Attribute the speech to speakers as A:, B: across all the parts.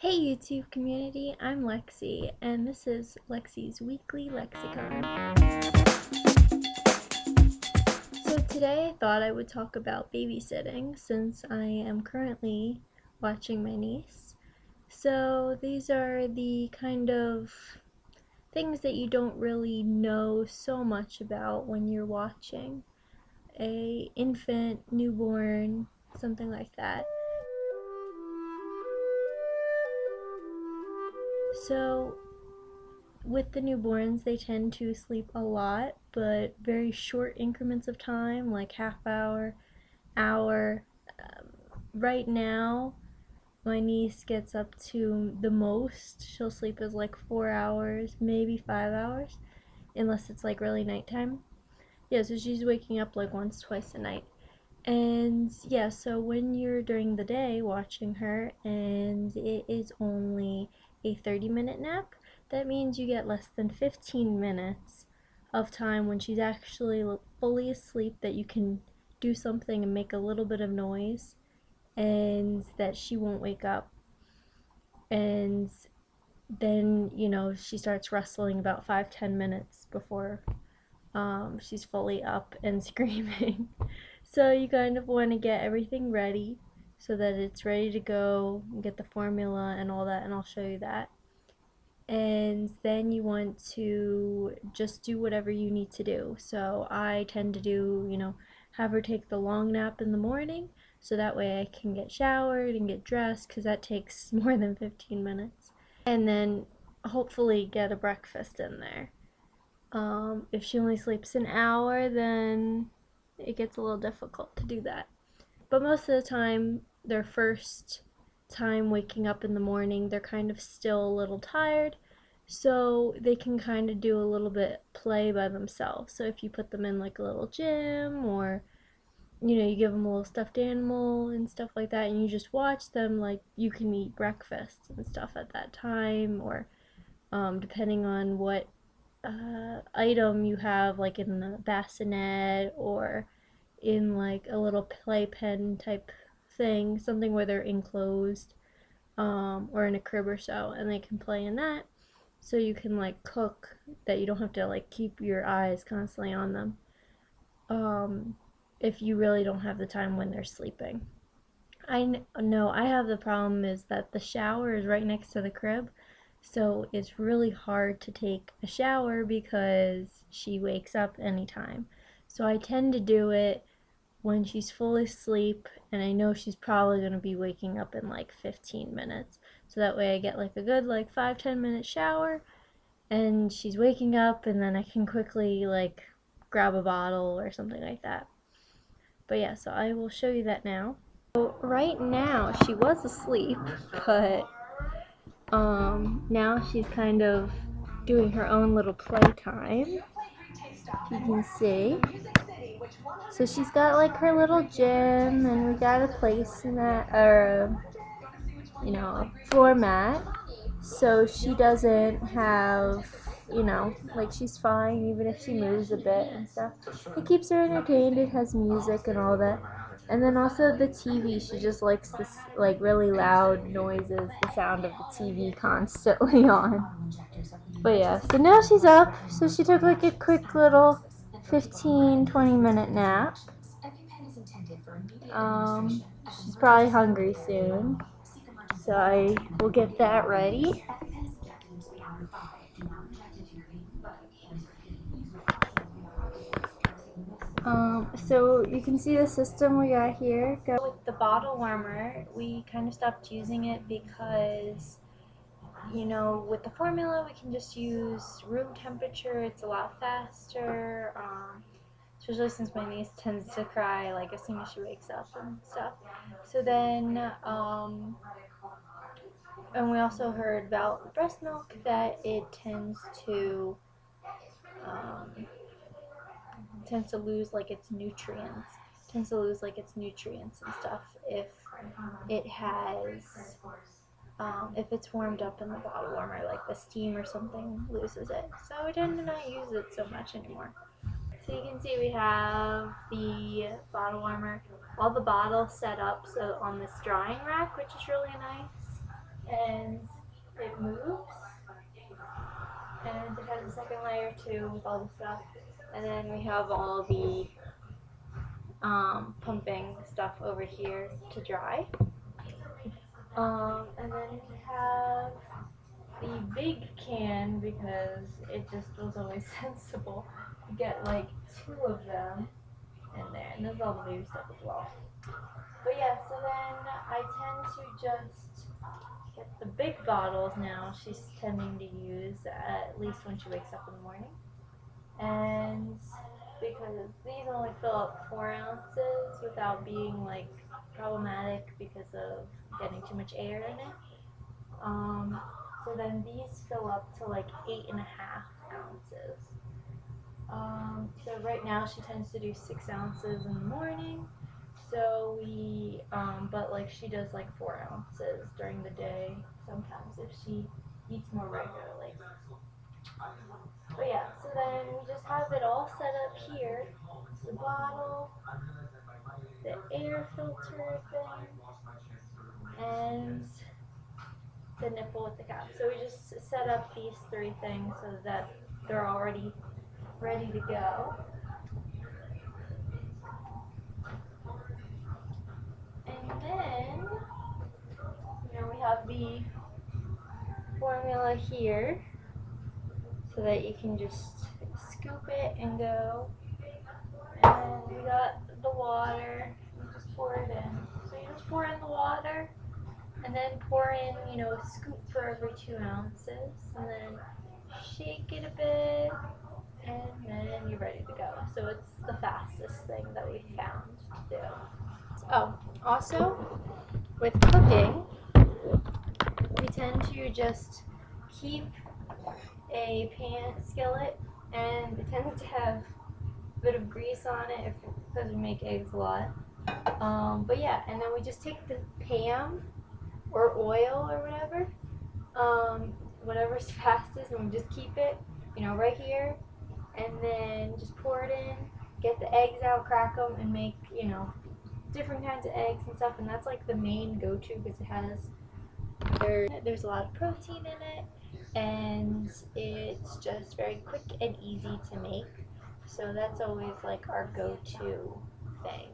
A: Hey YouTube community, I'm Lexi, and this is Lexi's Weekly Lexicon. So today I thought I would talk about babysitting since I am currently watching my niece. So these are the kind of things that you don't really know so much about when you're watching a infant, newborn, something like that. So, with the newborns, they tend to sleep a lot, but very short increments of time, like half hour, hour. Um, right now, my niece gets up to the most she'll sleep is like four hours, maybe five hours, unless it's like really nighttime. Yeah, so she's waking up like once, twice a night. And yeah, so when you're during the day watching her and it is only a 30 minute nap, that means you get less than 15 minutes of time when she's actually fully asleep that you can do something and make a little bit of noise and that she won't wake up. And then, you know, she starts rustling about five ten minutes before um, she's fully up and screaming. so you kind of want to get everything ready so that it's ready to go get the formula and all that and I'll show you that. And then you want to just do whatever you need to do. So I tend to do you know have her take the long nap in the morning so that way I can get showered and get dressed because that takes more than 15 minutes. And then hopefully get a breakfast in there. Um, if she only sleeps an hour then it gets a little difficult to do that. But most of the time their first time waking up in the morning, they're kind of still a little tired, so they can kind of do a little bit play by themselves. So if you put them in like a little gym or you know, you give them a little stuffed animal and stuff like that, and you just watch them, like you can eat breakfast and stuff at that time, or um, depending on what uh, item you have, like in the bassinet or in like a little playpen type thing, something where they're enclosed um, or in a crib or so, and they can play in that. So you can like cook that you don't have to like keep your eyes constantly on them. Um, if you really don't have the time when they're sleeping. I know I have the problem is that the shower is right next to the crib, so it's really hard to take a shower because she wakes up anytime. So I tend to do it when she's fully asleep and I know she's probably going to be waking up in like 15 minutes. So that way I get like a good like 5-10 minute shower and she's waking up and then I can quickly like grab a bottle or something like that. But yeah, so I will show you that now. So right now she was asleep, but um, now she's kind of doing her own little playtime. You can see. So she's got like her little gym, and we got a place in that, or you know, a floor mat. So she doesn't have, you know, like she's fine even if she moves a bit and stuff. It keeps her entertained. It has music and all that. And then also the TV, she just likes this like really loud noises, the sound of the TV constantly on. But yeah, so now she's up. So she took like a quick little 15 20 minute nap. Um, she's probably hungry soon, so I will get that ready. Um, so you can see the system we got here. With the bottle warmer, we kind of stopped using it because you know, with the formula, we can just use room temperature. It's a lot faster, um, especially since my niece tends to cry like as soon as she wakes up and stuff. So then, um, and we also heard about breast milk that it tends to um, tends to lose like its nutrients tends to lose like its nutrients and stuff if it has um, if it's warmed up in the bottle warmer, like the steam or something loses it. So we tend to not use it so much anymore. So you can see we have the bottle warmer, all the bottles set up so on this drying rack, which is really nice, and it moves, and it has a second layer too with all the stuff, and then we have all the um, pumping stuff over here to dry. Um, and then we have the big can because it just was always sensible to get like two of them in there. And there's all the baby stuff as well. But yeah, so then I tend to just get the big bottles now she's tending to use at least when she wakes up in the morning. And because these only fill up four ounces without being like problematic because of getting too much air in it. Um, so then these fill up to like eight and a half ounces. Um, so right now she tends to do six ounces in the morning. So we, um, but like she does like four ounces during the day sometimes if she eats more regularly. But yeah, so then we just have it all set up here. The bottle, the air filter thing, and the nipple with the cap. So we just set up these three things so that they're already ready to go. And then, you know, we have the formula here so that you can just scoop it and go. And we got the water, you just pour it in. So you just pour in the water and then pour in, you know, a scoop for every two ounces and then shake it a bit and then you're ready to go. So it's the fastest thing that we found to do. Oh, also with cooking, we tend to just keep a pan skillet and it tends to have a bit of grease on it if, because we make eggs a lot. Um, but yeah, and then we just take the Pam or oil or whatever, um, whatever's fastest, and we just keep it, you know, right here, and then just pour it in, get the eggs out, crack them, and make, you know, different kinds of eggs and stuff, and that's like the main go-to because it has, there, there's a lot of protein in it, and it's just very quick and easy to make. So that's always like our go-to thing.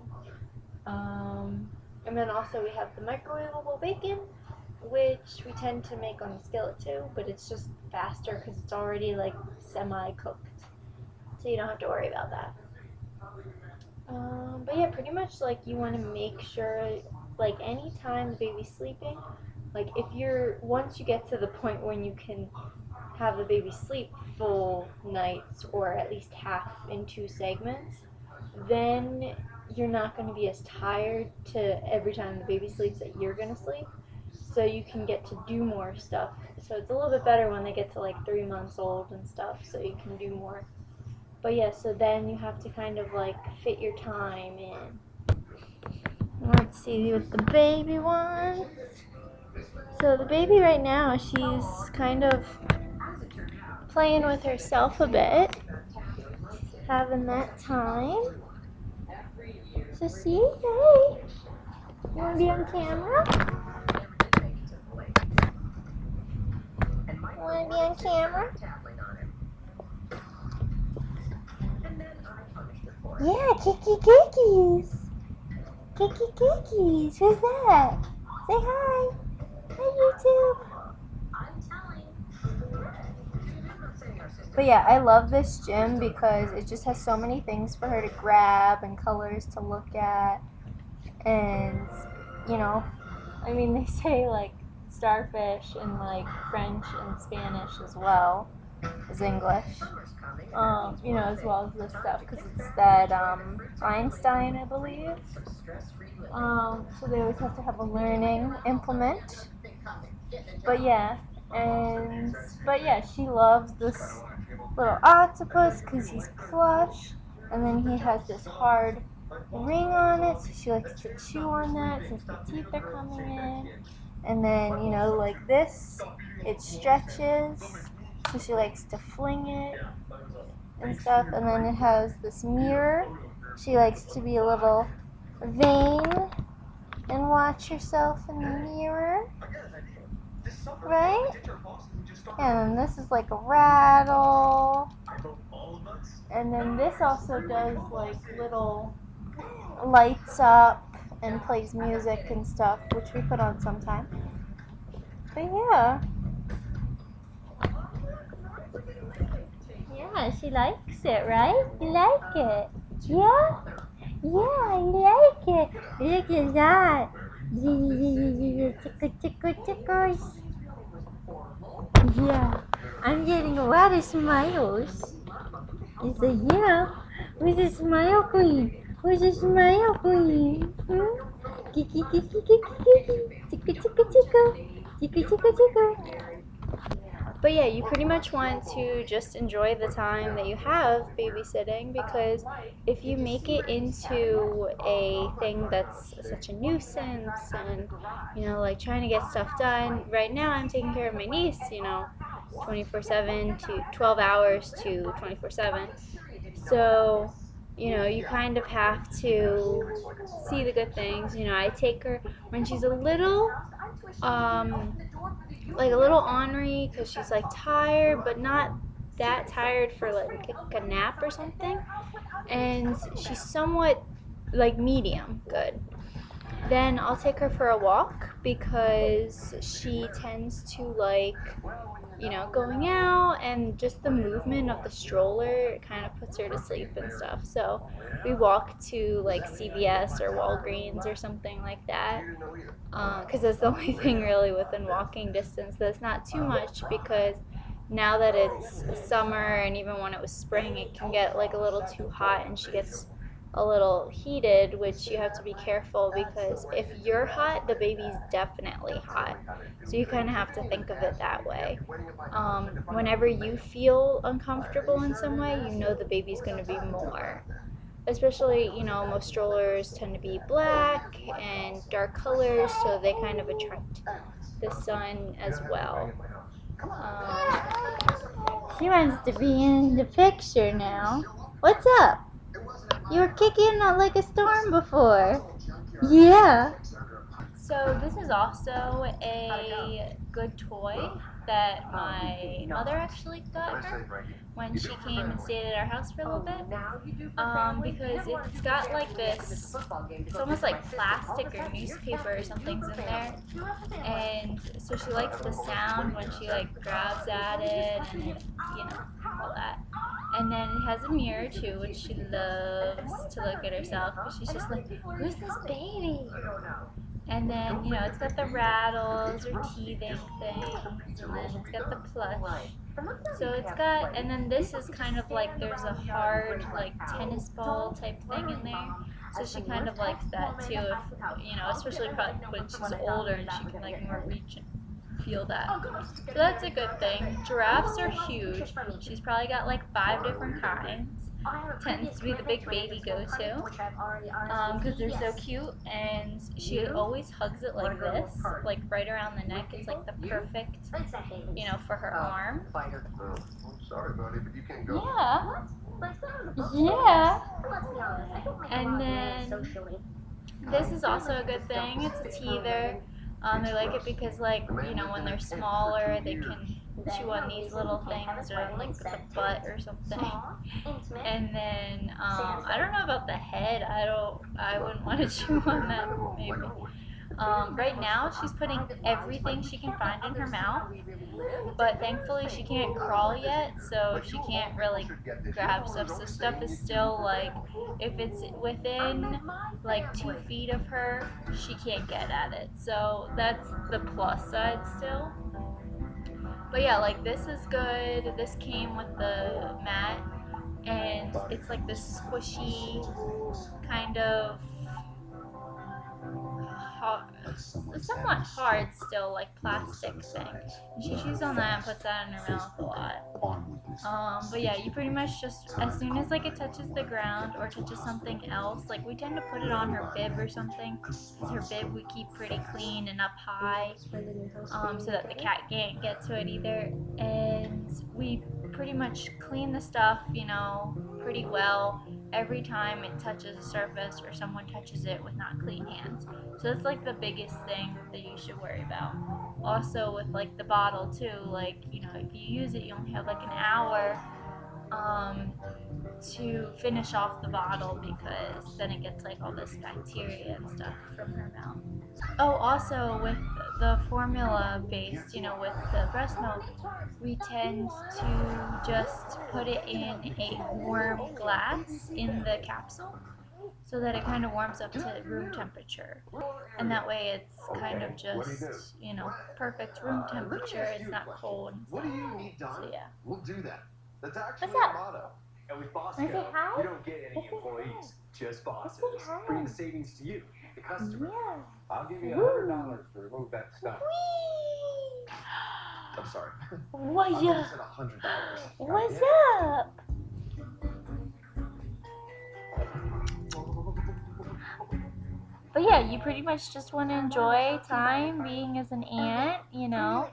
A: Um, and then also we have the microwavable bacon, which we tend to make on the skillet too, but it's just faster because it's already like semi-cooked. So you don't have to worry about that. Um, but yeah, pretty much like you want to make sure, like anytime the baby's sleeping, like if you're once you get to the point when you can have the baby sleep full nights or at least half in two segments, then you're not going to be as tired to every time the baby sleeps that you're going to sleep. So you can get to do more stuff. So it's a little bit better when they get to like three months old and stuff, so you can do more. But yeah, so then you have to kind of like fit your time in. Let's see what the baby wants. So the baby right now, she's kind of playing with herself a bit, having that time. So see, hey, you want to be on camera? You want to be on camera? Yeah, Kiki Kikis. Kiki Kikis. Who's that? Say hi. Hi, YouTube. But yeah, I love this gym because it just has so many things for her to grab and colors to look at. And, you know, I mean, they say like starfish in like French and Spanish as well as English. Um, you know, as well as this stuff because it's that um, Einstein, I believe. Um, so they always have to have a learning implement. But yeah, and but yeah, she loves this little octopus because he's plush, and then he has this hard ring on it, so she likes to chew on that since the teeth are coming in. And then, you know, like this, it stretches, so she likes to fling it and stuff. And then it has this mirror. She likes to be a little vain and watch yourself in the mirror. Right? And this is like a rattle. And then this also does like little lights up and plays music and stuff, which we put on sometime. But yeah. Yeah, she likes it, right? You like it? Yeah? Yeah, I like it. Look at that. Tickle, tickle. Yeah, I'm getting a lot of smiles. It's a yeah. Where's the smile queen? Where's the smile queen? Hmm? Kiki, kiki, kiki. Tickle, tickle, tickle. Tickle, tickle, tickle. But yeah, you pretty much want to just enjoy the time that you have babysitting because if you make it into a thing that's such a nuisance and, you know, like trying to get stuff done, right now I'm taking care of my niece, you know, 24 7 to 12 hours to 24 7. So, you know, you kind of have to see the good things. You know, I take her when she's a little, um, like a little ornery because she's like tired, but not that tired for like a nap or something. And she's somewhat like medium good. Then I'll take her for a walk because she tends to like, you know, going out and just the movement of the stroller kind of puts her to sleep and stuff. So we walk to like CVS or Walgreens or something like that because uh, that's the only thing really within walking distance that's not too much because now that it's summer and even when it was spring it can get like a little too hot and she gets a little heated, which you have to be careful because if you're hot, the baby's definitely hot. So you kind of have to think of it that way. Um, whenever you feel uncomfortable in some way, you know the baby's going to be more. Especially, you know, most strollers tend to be black and dark colors, so they kind of attract the sun as well. Um, she wants to be in the picture now. What's up? You were kicking like a storm before. Yeah. So this is also a good toy that my mother actually got her when she came and stayed at our house for a little bit. Um, because it's got like this, it's almost like plastic or newspaper or something's in there. And so she likes the sound when she like grabs at it and it, you know, all that. And then it has a mirror too, which she loves to look at herself. But she's just like, who's this baby? And then, you know, it's got the rattles or teething things. And then it's got the plush. So it's got, and then this is kind of like there's a hard, like tennis ball type thing in there. So she kind of likes that too, if, you know, especially when she's older and she can like more reach and feel that. So that's a good thing. Giraffes are huge. She's probably got like five different kinds. Tends to be the big baby go-to because um, they're so cute and she always hugs it like this, like right around the neck. It's like the perfect, you know, for her arm. i'm sorry buddy but you Yeah. Yeah. And then this is also a good thing. It's a teether. Um, they like it because, like, you know, when they're smaller, they can chew on these little things or like the butt or something. And then um, I don't know about the head. I don't. I wouldn't want to chew on that maybe. Um, right now, she's putting everything she can find in her mouth, but thankfully she can't crawl yet, so she can't really grab stuff. So stuff is still like, if it's within like two feet of her, she can't get at it. So that's the plus side still. But yeah, like this is good. This came with the mat, and it's like this squishy kind of hard, somewhat hard still, like plastic thing. And she chews on that and puts that in her mouth a lot. Um, but yeah, you pretty much just, as soon as like it touches the ground or touches something else, like we tend to put it on her bib or something. Because her bib we keep pretty clean and up high um, so that the cat can't get to it either. And we pretty much clean the stuff, you know, pretty well every time it touches a surface or someone touches it with not clean hands. So that's like the biggest thing that you should worry about. Also with like the bottle too, like, you know, if you use it, you only have like an hour um, to finish off the bottle because then it gets like all this bacteria and stuff from her mouth. Oh, also with the formula based, you know, with the breast milk, we tend to just put it in a warm glass in the capsule so that it kind of warms up to room temperature. And that way it's kind of just, you know, perfect room uh, temperature. It's not cold.
B: What do you need, Don?
A: So, yeah.
B: We'll do that. That's actually
A: What's up?
B: our motto. And with
A: Wanna
B: Bosco,
A: hi?
B: you don't get any
A: Let's
B: employees, just bosses.
A: Let's say.
B: Bring the savings to you, the customer.
A: Yeah.
B: I'll give you a hundred dollars to remove that stuff.
A: Whee!
B: I'm sorry.
A: What
B: I
A: ya?
B: said a hundred dollars.
A: What's up? But yeah, you pretty much just want to enjoy time being as an aunt, you know.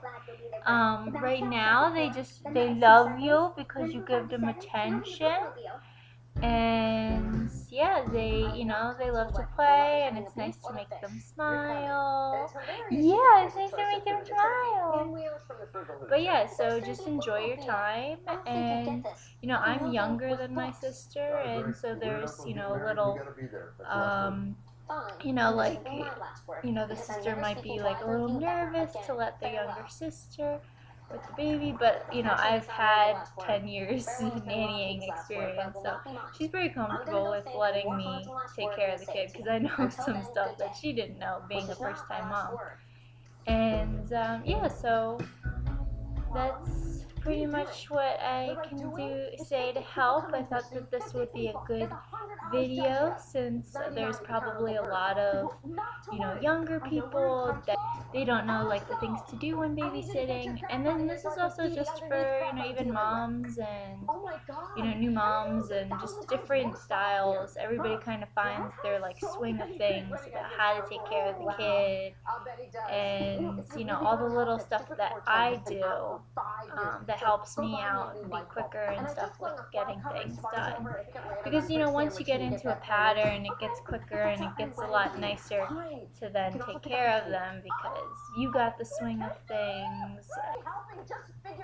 A: Um, right now they just they love you because you give them attention. And yeah, they you know, they love to play and it's nice to make them smile. Yeah, it's nice to make them smile. But yeah, so just enjoy your time and you know, I'm younger than my sister and so there's, you know, a little um you know, like, you know, the sister might be like a little nervous to let the younger sister with the baby, but you know, I've had 10 years of nannying experience, so she's very comfortable with letting me take care of the kid because I know some stuff that she didn't know being a first time mom. And um, yeah, so that's pretty much what I can do say to help. I thought that this would be a good video since there's probably a lot of you know younger people that they don't know like the things to do when babysitting. And then this is also just for you know even moms and you know new moms and just different styles. Everybody kind of finds their like swing of things about how to take care of the kid. And you know all the little stuff that I do um, that helps me out and be quicker and stuff with getting things done. because you know once you get into a pattern it gets quicker and it gets a lot nicer to then take care of them because you got the swing of things.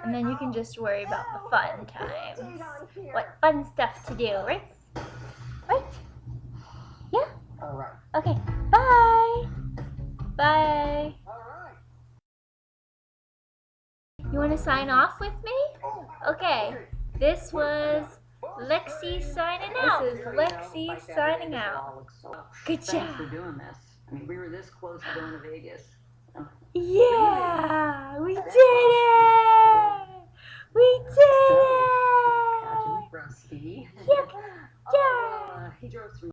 A: And then you can just worry about the fun times. what fun stuff to do. Right? Right? Yeah?
B: All right.
A: okay. Bye. Bye. You want to sign off with me okay this was Lexi signing out. This is Lexi signing out. Good
C: Thanks for
A: job.
C: doing this. I mean, we were this close to going to Vegas.
A: Yeah, we did it. We did it. Yeah, yeah.
C: Uh, he drove through.